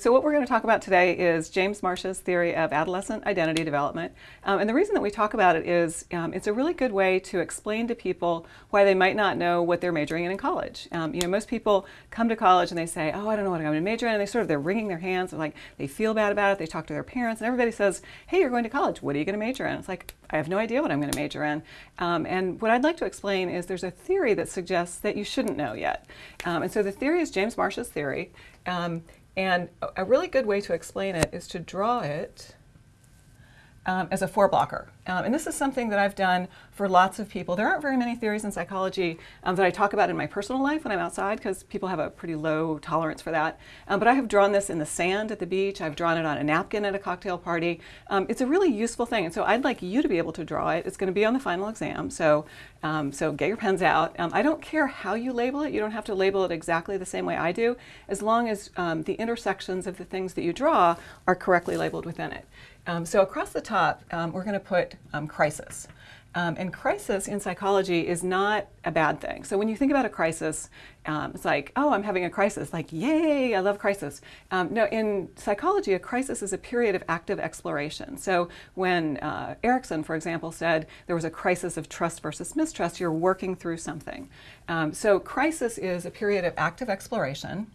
So what we're going to talk about today is James Marcia's theory of adolescent identity development. Um, and the reason that we talk about it is um, it's a really good way to explain to people why they might not know what they're majoring in in college. Um, you know, most people come to college and they say, oh, I don't know what I'm going to major in. And they sort of, they're wringing their hands. and like, they feel bad about it. They talk to their parents and everybody says, hey, you're going to college. What are you going to major in? It's like, I have no idea what I'm going to major in. Um, and what I'd like to explain is there's a theory that suggests that you shouldn't know yet. Um, and so the theory is James Marcia's theory. And a really good way to explain it is to draw it um, as a four blocker. Um, and this is something that I've done for lots of people. There aren't very many theories in psychology um, that I talk about in my personal life when I'm outside because people have a pretty low tolerance for that. Um, but I have drawn this in the sand at the beach. I've drawn it on a napkin at a cocktail party. Um, it's a really useful thing. And so I'd like you to be able to draw it. It's going to be on the final exam. So, um, so get your pens out. I don't care how you label it. You don't have to label it exactly the same way I do, as long as the intersections of the things that you draw are correctly labeled within it. Um, so across the top, um, we're going to put um, crisis. Um, and crisis in psychology is not a bad thing. So when you think about a crisis, um, it's like, oh, I'm having a crisis. Like, yay, I love crisis. No, in psychology, a crisis is a period of active exploration. So when uh, Erikson, for example, said there was a crisis of trust versus mistrust, you're working through something. so crisis is a period of active exploration.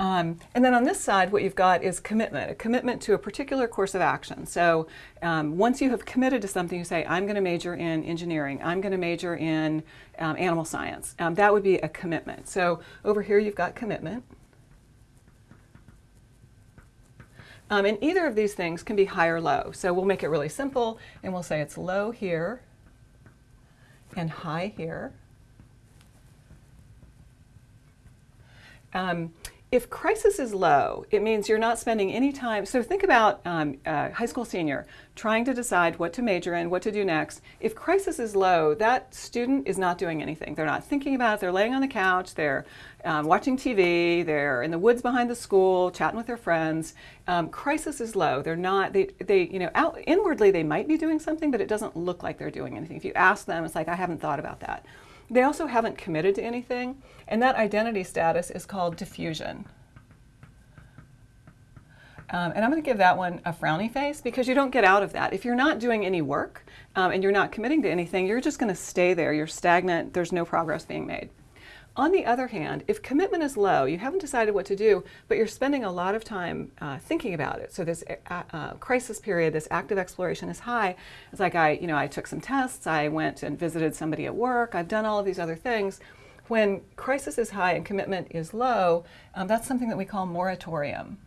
Um, and then on this side, what you've got is commitment, a commitment to a particular course of action. So um, once you have committed to something, you say, I'm going to major in engineering, I'm going to major in um, animal science. Um, that would be a commitment. So over here, you've got commitment. Um, and either of these things can be high or low. So we'll make it really simple, and we'll say it's low here and high here. If crisis is low, it means you're not spending any time. So think about um, a high school senior trying to decide what to major in, what to do next. If crisis is low, that student is not doing anything. They're not thinking about it. They're laying on the couch. They're um, watching TV. They're in the woods behind the school, chatting with their friends. Um, crisis is low. They're not. They, they, you know, out inwardly they might be doing something, but it doesn't look like they're doing anything. If you ask them, it's like I haven't thought about that. They also haven't committed to anything, and that identity status is called diffusion. Um, and I'm going to give that one a frowny face because you don't get out of that. If you're not doing any work um, and you're not committing to anything, you're just going to stay there. You're stagnant. There's no progress being made. On the other hand, if commitment is low, you haven't decided what to do, but you're spending a lot of time uh, thinking about it. So this uh, uh, crisis period, this active exploration is high. It's like I, you know, I took some tests, I went and visited somebody at work, I've done all of these other things. When crisis is high and commitment is low, um, that's something that we call moratorium.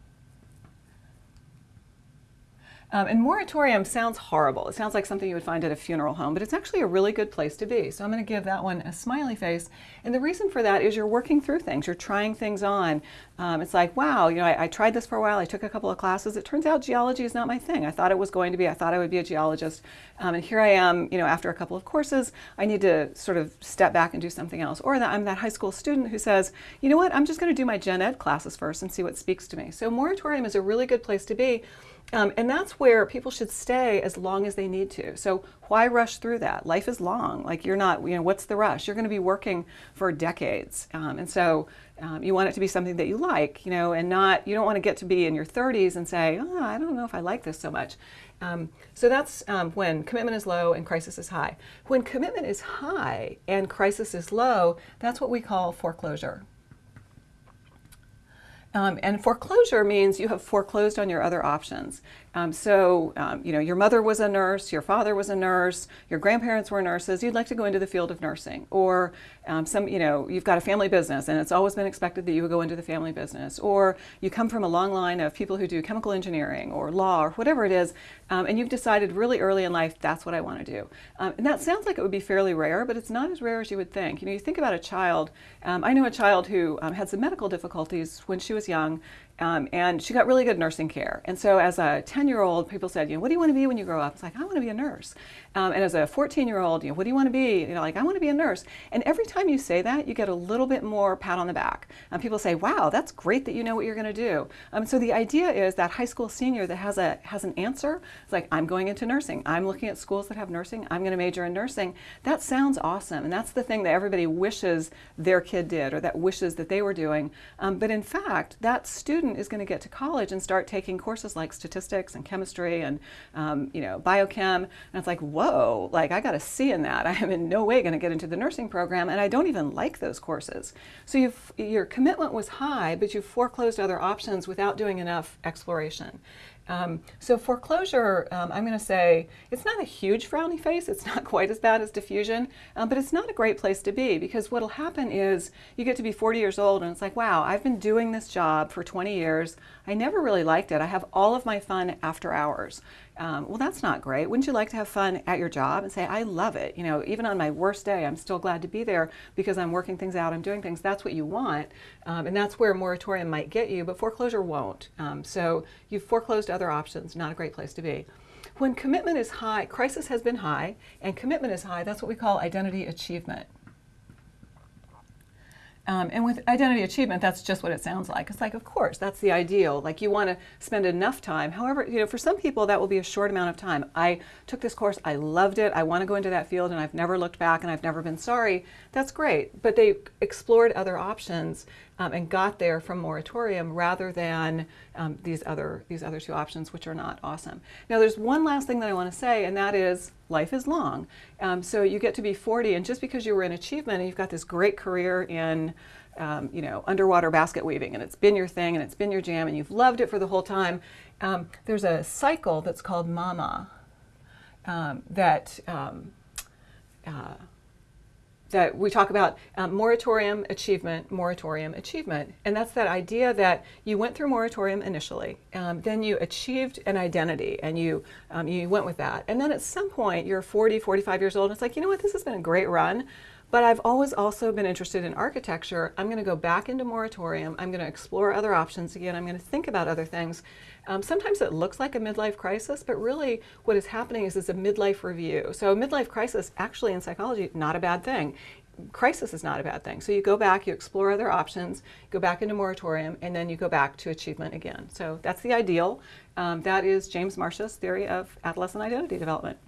Um, and moratorium sounds horrible. It sounds like something you would find at a funeral home, but it's actually a really good place to be. So I'm going to give that one a smiley face. And the reason for that is you're working through things. You're trying things on. Um, it's like, wow, you know, I, I, tried this for a while. I took a couple of classes. It turns out geology is not my thing. I thought it was going to be. I thought I would be a geologist. Um, and here I am, you know, after a couple of courses, I need to sort of step back and do something else. Or that I'm that high school student who says, you know what, I'm just going to do my gen ed classes first and see what speaks to me. So moratorium is a really good place to be. Um, and that's where people should stay as long as they need to. So why rush through that? Life is long. Like you're not, you know, what's the rush? You're going to be working for decades. Um, and so um, you want it to be something that you like, you know, and not, you don't want to get to be in your 30s and say, oh, I don't know if I like this so much. Um, so that's um, when commitment is low and crisis is high. When commitment is high and crisis is low, that's what we call foreclosure. Um, and foreclosure means you have foreclosed on your other options. Um, so, um, you know, your mother was a nurse, your father was a nurse, your grandparents were nurses, you'd like to go into the field of nursing. Or um, some, you know, you've got a family business and it's always been expected that you would go into the family business. Or you come from a long line of people who do chemical engineering or law or whatever it is, um, and you've decided really early in life, that's what I want to do. Um, and that sounds like it would be fairly rare, but it's not as rare as you would think. You know, you think about a child, um, I know a child who had some medical difficulties when she was young, Um, and she got really good nursing care. And so, as a 10 year old, people said, you know, what do you want to be when you grow up? It's like, I want to be a nurse. Um, and as a 14 year old, you know, what do you want to be? You know, like, I want to be a nurse. And every time you say that, you get a little bit more pat on the back. And people say, wow, that's great that you know what you're going to do. Um, so, the idea is that high school senior that has, a, has an answer, it's like, I'm going into nursing. I'm looking at schools that have nursing. I'm going to major in nursing. That sounds awesome. And that's the thing that everybody wishes their kid did or that wishes that they were doing. Um, but in fact, that student is going to get to college and start taking courses like statistics and chemistry and um, you know biochem. And it's like whoa like i got a c in that. I am in no way going to get into the nursing program and i don't even like those courses. So you've, your commitment was high but you foreclosed other options without doing enough exploration. Um, so foreclosure, um, I'm going to say it's not a huge frowny face. It's not quite as bad as diffusion, um, but it's not a great place to be because what'll happen is you get to be 40 years old and it's like, wow, I've been doing this job for 20 years. I never really liked it. I have all of my fun after hours. Um, well, that's not great. Wouldn't you like to have fun at your job and say, I love it? You know, even on my worst day, I'm still glad to be there because I'm working things out, I'm doing things. That's what you want. Um, and that's where moratorium might get you, but foreclosure won't. Um, so you've foreclosed other options, not a great place to be. When commitment is high, crisis has been high, and commitment is high, that's what we call identity achievement. Um, and with identity achievement, that's just what it sounds like. It's like, of course, that's the ideal. Like you want to spend enough time. However, you know, for some people that will be a short amount of time. I took this course, I loved it. I want to go into that field, and I've never looked back, and I've never been sorry. That's great. But they explored other options um, and got there from moratorium rather than um, these other these other two options, which are not awesome. Now, there's one last thing that I want to say, and that is life is long. Um, so you get to be 40, and just because you were in achievement and you've got this great career in um, you know, underwater basket weaving, and it's been your thing, and it's been your jam, and you've loved it for the whole time. Um, there's a cycle that's called MAMA um, that um, uh, that we talk about um, moratorium achievement, moratorium achievement. And that's that idea that you went through moratorium initially, um, then you achieved an identity and you, um, you went with that. And then at some point you're 40, 45 years old and it's like, you know what, this has been a great run. But I've always also been interested in architecture. I'm going to go back into moratorium. I'm going to explore other options again. I'm going to think about other things. Um, sometimes it looks like a midlife crisis, but really what is happening is it's a midlife review. So a midlife crisis, actually in psychology, not a bad thing crisis is not a bad thing. So you go back, you explore other options, go back into moratorium, and then you go back to achievement again. So that's the ideal. Um, that is James Marcia's theory of adolescent identity development.